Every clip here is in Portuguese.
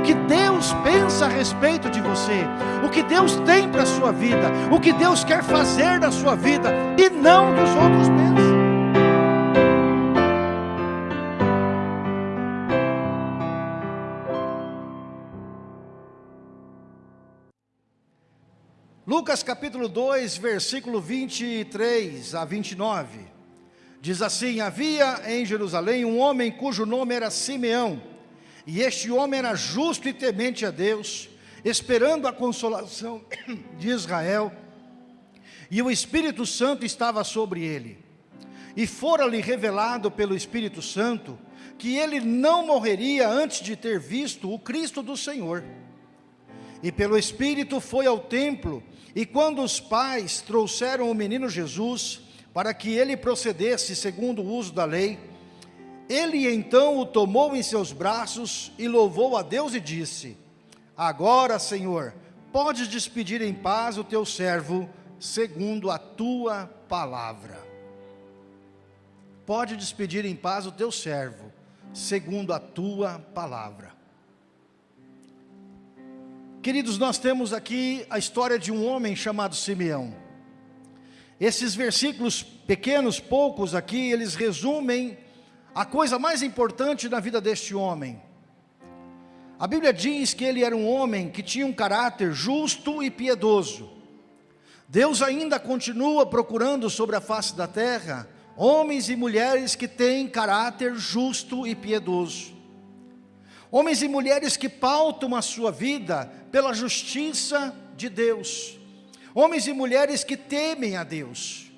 o que Deus pensa a respeito de você, o que Deus tem para a sua vida, o que Deus quer fazer na sua vida, e não dos outros pensam. Lucas capítulo 2, versículo 23 a 29. Diz assim: Havia em Jerusalém um homem cujo nome era Simeão, e este homem era justo e temente a Deus, esperando a consolação de Israel, e o Espírito Santo estava sobre ele. E fora-lhe revelado pelo Espírito Santo que ele não morreria antes de ter visto o Cristo do Senhor. E pelo Espírito foi ao templo, e quando os pais trouxeram o menino Jesus, para que ele procedesse segundo o uso da lei, ele então o tomou em seus braços e louvou a Deus e disse: Agora, Senhor, podes despedir em paz o teu servo, segundo a tua palavra. Pode despedir em paz o teu servo, segundo a tua palavra. Queridos, nós temos aqui a história de um homem chamado Simeão. Esses versículos pequenos, poucos aqui, eles resumem a coisa mais importante na vida deste homem. A Bíblia diz que ele era um homem que tinha um caráter justo e piedoso. Deus ainda continua procurando sobre a face da terra homens e mulheres que têm caráter justo e piedoso. Homens e mulheres que pautam a sua vida pela justiça de Deus homens e mulheres que temem a Deus.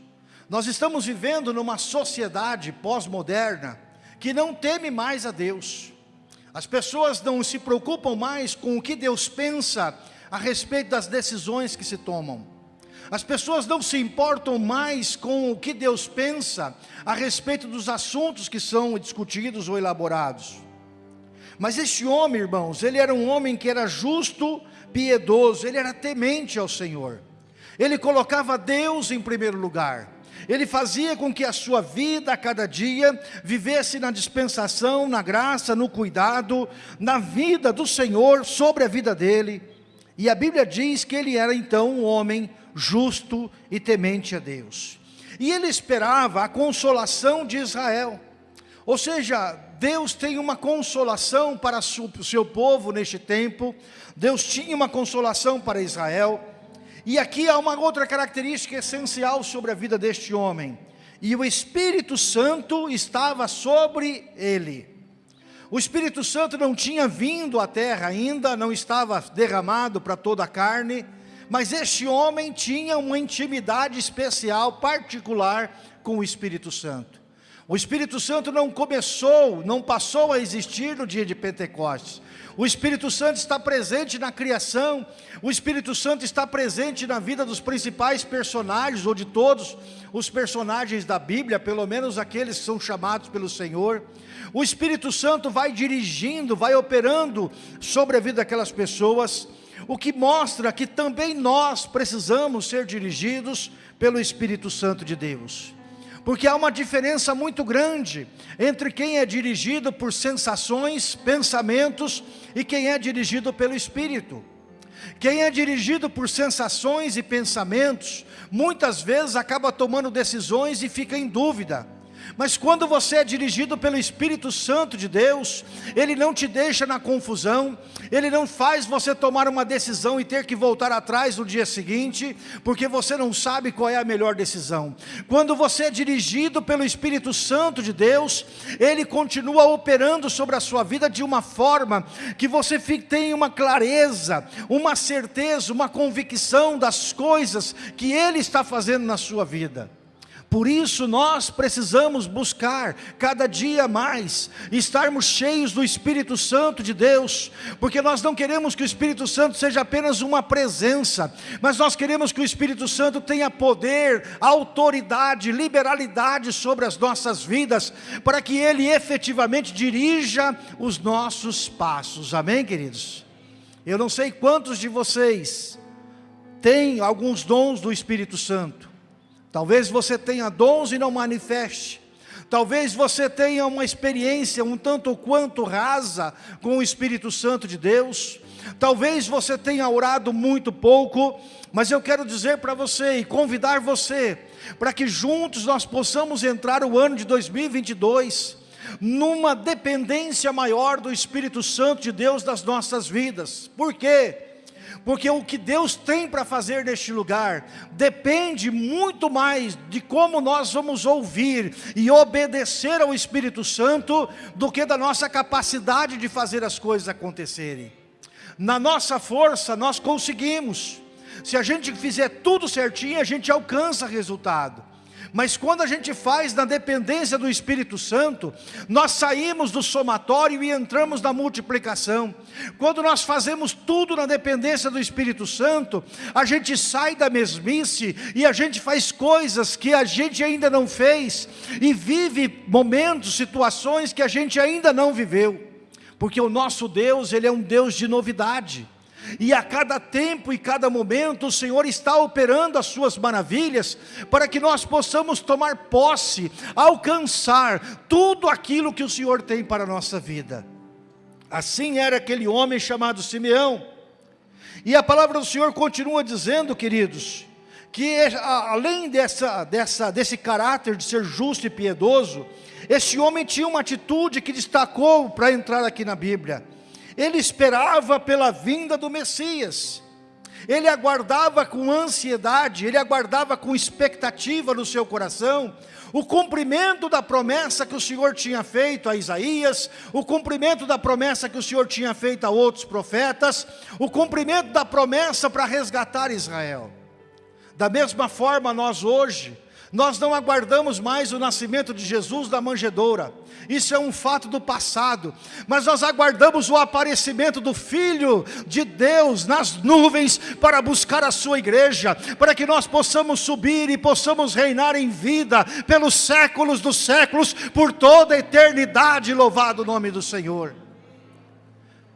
Nós estamos vivendo numa sociedade pós-moderna que não teme mais a Deus. As pessoas não se preocupam mais com o que Deus pensa a respeito das decisões que se tomam. As pessoas não se importam mais com o que Deus pensa a respeito dos assuntos que são discutidos ou elaborados. Mas este homem, irmãos, ele era um homem que era justo, piedoso, ele era temente ao Senhor. Ele colocava Deus em primeiro lugar. Ele fazia com que a sua vida a cada dia vivesse na dispensação, na graça, no cuidado, na vida do Senhor sobre a vida dele. E a Bíblia diz que ele era então um homem justo e temente a Deus. E ele esperava a consolação de Israel. Ou seja, Deus tem uma consolação para o seu povo neste tempo. Deus tinha uma consolação para Israel. E aqui há uma outra característica essencial sobre a vida deste homem. E o Espírito Santo estava sobre ele. O Espírito Santo não tinha vindo à terra ainda, não estava derramado para toda a carne, mas este homem tinha uma intimidade especial, particular com o Espírito Santo. O Espírito Santo não começou, não passou a existir no dia de Pentecostes. O Espírito Santo está presente na criação, o Espírito Santo está presente na vida dos principais personagens, ou de todos os personagens da Bíblia, pelo menos aqueles que são chamados pelo Senhor. O Espírito Santo vai dirigindo, vai operando sobre a vida daquelas pessoas, o que mostra que também nós precisamos ser dirigidos pelo Espírito Santo de Deus porque há uma diferença muito grande entre quem é dirigido por sensações, pensamentos e quem é dirigido pelo Espírito. Quem é dirigido por sensações e pensamentos, muitas vezes acaba tomando decisões e fica em dúvida. Mas quando você é dirigido pelo Espírito Santo de Deus, Ele não te deixa na confusão, Ele não faz você tomar uma decisão e ter que voltar atrás no dia seguinte, porque você não sabe qual é a melhor decisão. Quando você é dirigido pelo Espírito Santo de Deus, Ele continua operando sobre a sua vida de uma forma que você tem uma clareza, uma certeza, uma convicção das coisas que Ele está fazendo na sua vida. Por isso nós precisamos buscar cada dia mais, estarmos cheios do Espírito Santo de Deus, porque nós não queremos que o Espírito Santo seja apenas uma presença, mas nós queremos que o Espírito Santo tenha poder, autoridade, liberalidade sobre as nossas vidas, para que Ele efetivamente dirija os nossos passos, amém queridos? Eu não sei quantos de vocês têm alguns dons do Espírito Santo, Talvez você tenha dons e não manifeste. Talvez você tenha uma experiência um tanto quanto rasa com o Espírito Santo de Deus. Talvez você tenha orado muito pouco, mas eu quero dizer para você e convidar você para que juntos nós possamos entrar o ano de 2022 numa dependência maior do Espírito Santo de Deus das nossas vidas. Por quê? Porque o que Deus tem para fazer neste lugar depende muito mais de como nós vamos ouvir e obedecer ao Espírito Santo do que da nossa capacidade de fazer as coisas acontecerem. Na nossa força nós conseguimos. Se a gente fizer tudo certinho, a gente alcança resultado. Mas quando a gente faz na dependência do Espírito Santo, nós saímos do somatório e entramos na multiplicação. Quando nós fazemos tudo na dependência do Espírito Santo, a gente sai da mesmice e a gente faz coisas que a gente ainda não fez e vive momentos, situações que a gente ainda não viveu. Porque o nosso Deus, Ele é um Deus de novidade. E a cada tempo e cada momento o Senhor está operando as suas maravilhas para que nós possamos tomar posse, alcançar tudo aquilo que o Senhor tem para a nossa vida. Assim era aquele homem chamado Simeão. E a palavra do Senhor continua dizendo, queridos, que além dessa, dessa, desse caráter de ser justo e piedoso, esse homem tinha uma atitude que destacou para entrar aqui na Bíblia. Ele esperava pela vinda do Messias. Ele aguardava com ansiedade, ele aguardava com expectativa no seu coração o cumprimento da promessa que o Senhor tinha feito a Isaías, o cumprimento da promessa que o Senhor tinha feito a outros profetas, o cumprimento da promessa para resgatar Israel. Da mesma forma, nós hoje, nós não aguardamos mais o nascimento de Jesus da manjedoura. Isso é um fato do passado. Mas nós aguardamos o aparecimento do Filho de Deus nas nuvens para buscar a sua igreja, para que nós possamos subir e possamos reinar em vida pelos séculos dos séculos, por toda a eternidade. Louvado o nome do Senhor.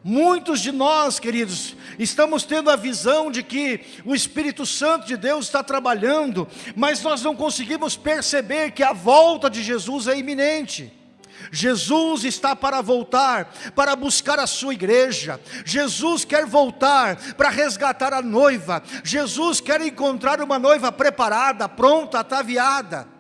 Muitos de nós, queridos, estamos tendo a visão de que o Espírito Santo de Deus está trabalhando, mas nós não conseguimos perceber que a volta de Jesus é iminente. Jesus está para voltar, para buscar a sua igreja. Jesus quer voltar para resgatar a noiva. Jesus quer encontrar uma noiva preparada, pronta, ataviada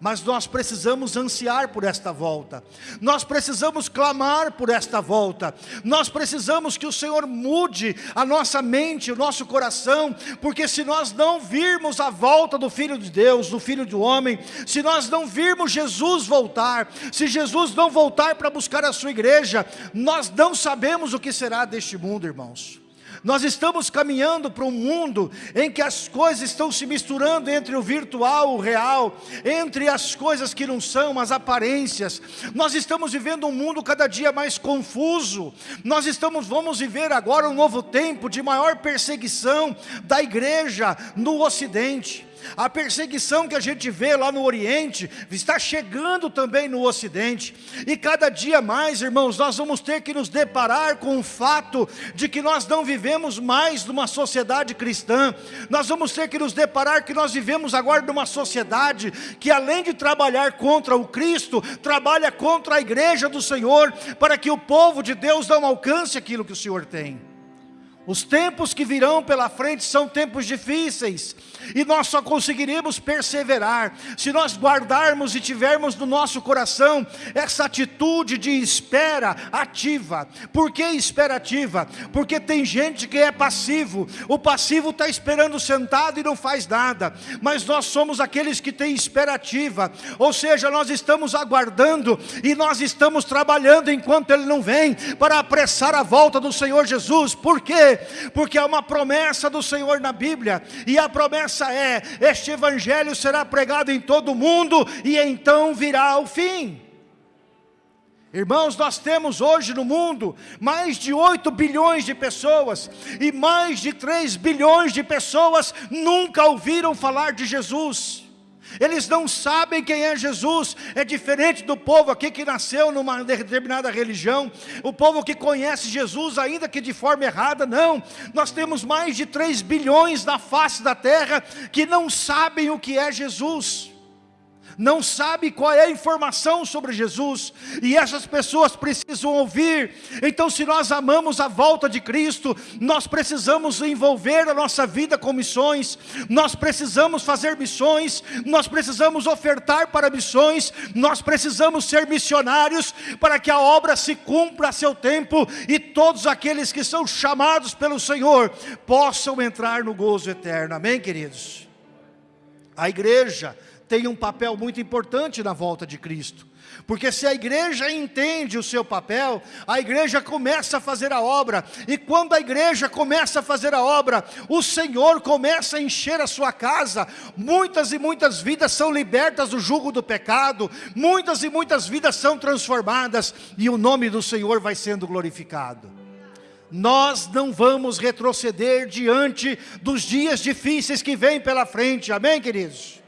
mas nós precisamos ansiar por esta volta, nós precisamos clamar por esta volta, nós precisamos que o Senhor mude a nossa mente, o nosso coração, porque se nós não virmos a volta do Filho de Deus, do Filho do Homem, se nós não virmos Jesus voltar, se Jesus não voltar para buscar a sua igreja, nós não sabemos o que será deste mundo, irmãos. Nós estamos caminhando para um mundo em que as coisas estão se misturando entre o virtual e o real, entre as coisas que não são, as aparências. Nós estamos vivendo um mundo cada dia mais confuso. Nós estamos, vamos viver agora um novo tempo de maior perseguição da igreja no Ocidente. A perseguição que a gente vê lá no Oriente está chegando também no Ocidente. E cada dia mais, irmãos, nós vamos ter que nos deparar com o fato de que nós não vivemos mais numa sociedade cristã. Nós vamos ter que nos deparar que nós vivemos agora numa sociedade que além de trabalhar contra o Cristo, trabalha contra a igreja do Senhor, para que o povo de Deus não alcance aquilo que o Senhor tem. Os tempos que virão pela frente são tempos difíceis, e nós só conseguiremos perseverar se nós guardarmos e tivermos no nosso coração essa atitude de espera ativa. Por que espera ativa? Porque tem gente que é passivo, o passivo está esperando sentado e não faz nada, mas nós somos aqueles que têm espera ativa, ou seja, nós estamos aguardando e nós estamos trabalhando enquanto Ele não vem, para apressar a volta do Senhor Jesus. Por quê? Porque há uma promessa do Senhor na Bíblia, e a promessa é: este evangelho será pregado em todo o mundo, e então virá o fim. Irmãos, nós temos hoje no mundo mais de 8 bilhões de pessoas e mais de 3 bilhões de pessoas nunca ouviram falar de Jesus. Eles não sabem quem é Jesus, é diferente do povo aqui que nasceu numa determinada religião, o povo que conhece Jesus, ainda que de forma errada, não. Nós temos mais de 3 bilhões na face da terra que não sabem o que é Jesus. Não sabe qual é a informação sobre Jesus, e essas pessoas precisam ouvir. Então, se nós amamos a volta de Cristo, nós precisamos envolver a nossa vida com missões, nós precisamos fazer missões, nós precisamos ofertar para missões, nós precisamos ser missionários para que a obra se cumpra a seu tempo e todos aqueles que são chamados pelo Senhor possam entrar no gozo eterno. Amém, queridos? A igreja tem um papel muito importante na volta de Cristo. Porque se a igreja entende o seu papel, a igreja começa a fazer a obra, e quando a igreja começa a fazer a obra, o Senhor começa a encher a sua casa, muitas e muitas vidas são libertas do jugo do pecado, muitas e muitas vidas são transformadas, e o nome do Senhor vai sendo glorificado. Nós não vamos retroceder diante dos dias difíceis que vêm pela frente, amém queridos?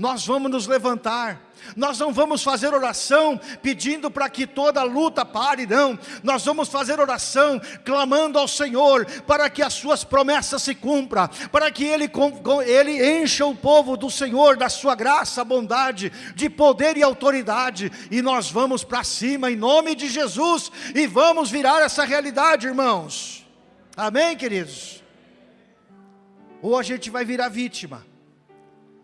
Nós vamos nos levantar, nós não vamos fazer oração pedindo para que toda luta pare, não. Nós vamos fazer oração clamando ao Senhor para que as suas promessas se cumpram, para que Ele, Ele encha o povo do Senhor da sua graça, bondade, de poder e autoridade. E nós vamos para cima em nome de Jesus e vamos virar essa realidade, irmãos. Amém, queridos? Ou a gente vai virar vítima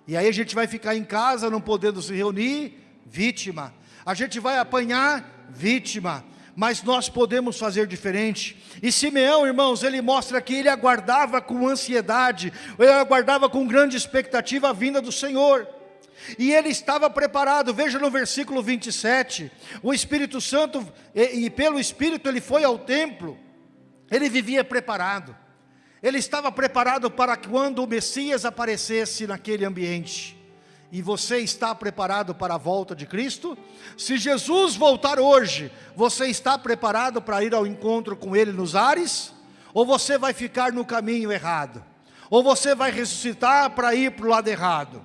e aí a gente vai ficar em casa, não podendo se reunir, vítima. A gente vai apanhar, vítima. Mas nós podemos fazer diferente. E Simeão, irmãos, ele mostra que ele aguardava com ansiedade, ele aguardava com grande expectativa a vinda do Senhor. E ele estava preparado, veja no versículo 27, o Espírito Santo, e, e pelo Espírito ele foi ao templo, ele vivia preparado. Ele estava preparado para quando o Messias aparecesse naquele ambiente. E você está preparado para a volta de Cristo? Se Jesus voltar hoje, você está preparado para ir ao encontro com Ele nos ares? Ou você vai ficar no caminho errado? Ou você vai ressuscitar para ir para o lado errado?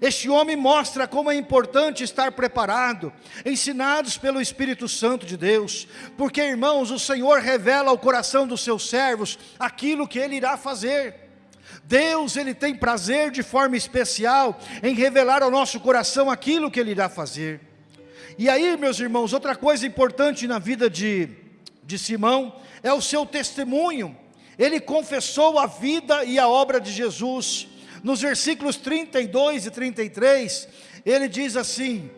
Este homem mostra como é importante estar preparado, ensinados pelo Espírito Santo de Deus, porque irmãos, o Senhor revela ao coração dos seus servos aquilo que Ele irá fazer. Deus, Ele tem prazer de forma especial em revelar ao nosso coração aquilo que Ele irá fazer. E aí, meus irmãos, outra coisa importante na vida de, de Simão é o seu testemunho. Ele confessou a vida e a obra de Jesus. Nos versículos 32 e 33, ele diz assim,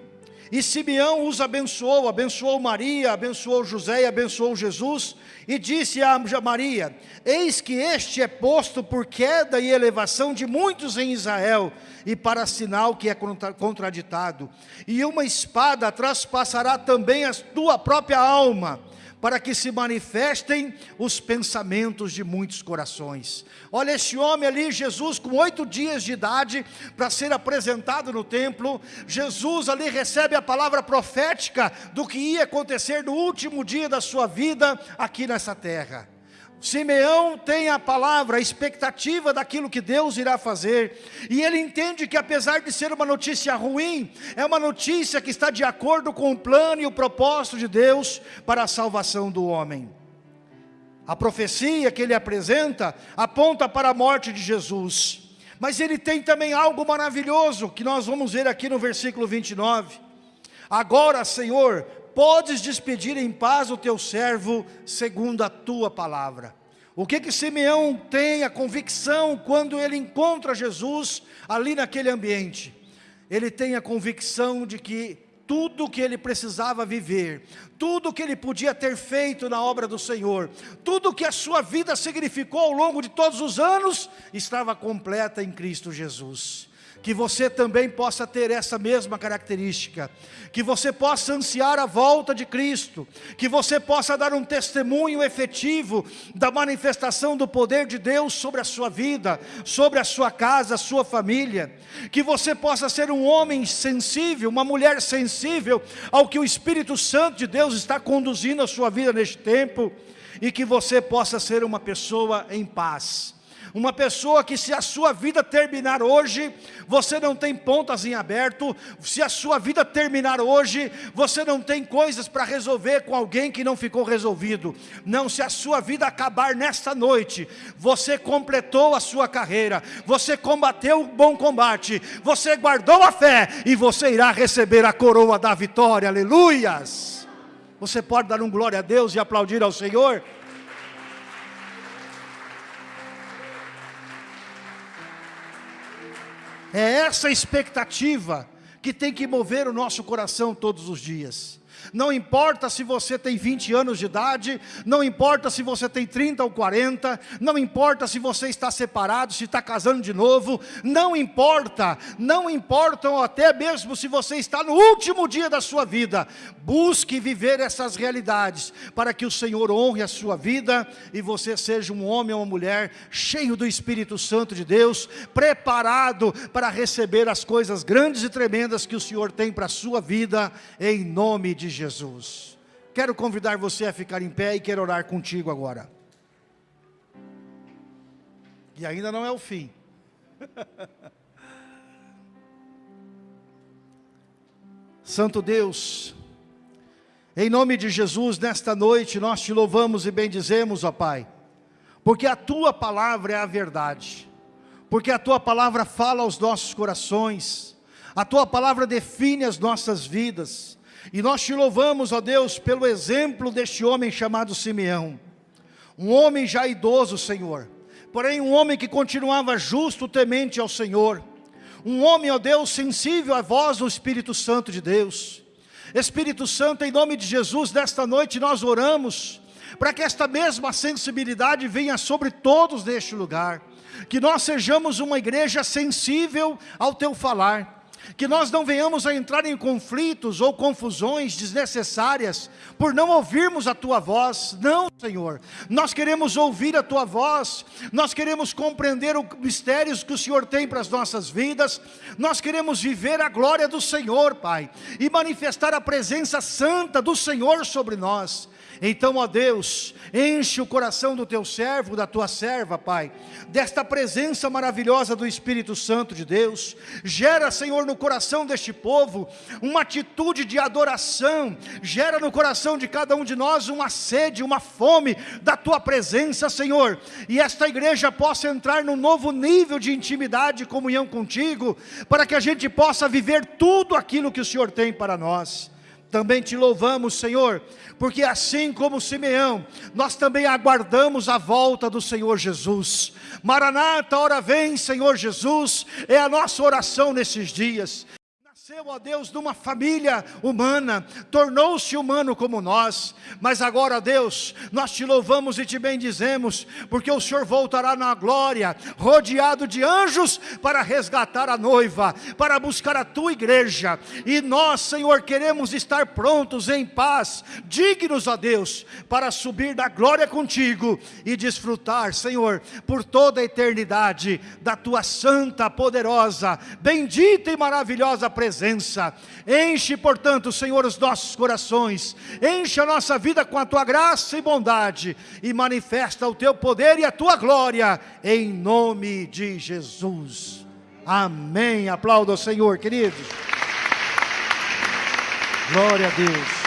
e Simeão os abençoou, abençoou Maria, abençoou José e abençoou Jesus, e disse a Maria, eis que este é posto por queda e elevação de muitos em Israel, e para sinal que é contraditado, e uma espada traspassará também a tua própria alma, para que se manifestem os pensamentos de muitos corações. Olha este homem ali, Jesus com oito dias de idade, para ser apresentado no templo, Jesus ali recebe a palavra profética do que ia acontecer no último dia da sua vida aqui nessa terra. Simeão tem a palavra, a expectativa daquilo que Deus irá fazer, e ele entende que apesar de ser uma notícia ruim, é uma notícia que está de acordo com o plano e o propósito de Deus para a salvação do homem. A profecia que ele apresenta aponta para a morte de Jesus, mas ele tem também algo maravilhoso que nós vamos ver aqui no versículo 29. Agora, Senhor, podes despedir em paz o teu servo segundo a tua palavra. O que que Simeão tem a convicção quando ele encontra Jesus ali naquele ambiente? Ele tem a convicção de que tudo que ele precisava viver, tudo que ele podia ter feito na obra do Senhor, tudo que a sua vida significou ao longo de todos os anos, estava completa em Cristo Jesus que você também possa ter essa mesma característica, que você possa ansiar a volta de Cristo, que você possa dar um testemunho efetivo da manifestação do poder de Deus sobre a sua vida, sobre a sua casa, a sua família, que você possa ser um homem sensível, uma mulher sensível ao que o Espírito Santo de Deus está conduzindo a sua vida neste tempo, e que você possa ser uma pessoa em paz, Uma pessoa que se a sua vida terminar hoje, você não tem pontas em aberto. Se a sua vida terminar hoje, você não tem coisas para resolver com alguém que não ficou resolvido. Não, se a sua vida acabar nesta noite, você completou a sua carreira, você combateu o bom combate, você guardou a fé e você irá receber a coroa da vitória. Aleluias! Você pode dar um glória a Deus e aplaudir ao Senhor? É essa expectativa que tem que mover o nosso coração todos os dias. Não importa se você tem 20 anos de idade, não importa se você tem 30 ou 40, não importa se você está separado, se está casando de novo, não importa, não importam até mesmo se você está no último dia da sua vida. Busque viver essas realidades para que o Senhor honre a sua vida e você seja um homem ou uma mulher cheio do Espírito Santo de Deus, preparado para receber as coisas grandes e tremendas que o Senhor tem para a sua vida, em nome de Jesus. Quero convidar você a ficar em pé e quero orar contigo agora. E ainda não é o fim. Santo Deus, em nome de Jesus, nesta noite nós te louvamos e bendizemos, ó Pai, porque a Tua palavra é a verdade, porque a Tua palavra fala aos nossos corações, a Tua palavra define as nossas vidas, e nós te louvamos, ó Deus, pelo exemplo deste homem chamado Simeão. Um homem já idoso, Senhor. Porém, um homem que continuava justo, temente ao Senhor. Um homem, ó Deus, sensível à voz do Espírito Santo de Deus. Espírito Santo, em nome de Jesus, nesta noite nós oramos para que esta mesma sensibilidade venha sobre todos neste lugar. Que nós sejamos uma igreja sensível ao Teu falar que nós não venhamos a entrar em conflitos ou confusões desnecessárias por não ouvirmos a Tua voz, não Senhor, nós queremos ouvir a Tua voz, nós queremos compreender os mistérios que o Senhor tem para as nossas vidas, nós queremos viver a glória do Senhor Pai, e manifestar a presença santa do Senhor sobre nós, então, ó Deus, enche o coração do teu servo, da tua serva, Pai, desta presença maravilhosa do Espírito Santo de Deus. Gera, Senhor, no coração deste povo uma atitude de adoração. Gera no coração de cada um de nós uma sede, uma fome da tua presença, Senhor. E esta igreja possa entrar num novo nível de intimidade e comunhão contigo, para que a gente possa viver tudo aquilo que o Senhor tem para nós. Também te louvamos, Senhor, porque assim como Simeão, nós também aguardamos a volta do Senhor Jesus. Maranata, hora vem, Senhor Jesus, é a nossa oração nesses dias. Nasceu, ó Deus, de uma família humana, tornou-se humano como nós, mas agora, Deus, nós te louvamos e te bendizemos, porque o Senhor voltará na glória, rodeado de anjos, para resgatar a noiva, para buscar a tua igreja, e nós, Senhor, queremos estar prontos em paz, dignos, ó Deus, para subir da glória contigo e desfrutar, Senhor, por toda a eternidade, da tua santa, poderosa, bendita e maravilhosa presença presença. Enche, portanto, Senhor, os nossos corações, enche a nossa vida com a tua graça e bondade, e manifesta o teu poder e a tua glória, em nome de Jesus. Amém. Aplauda o Senhor, queridos. Glória a Deus.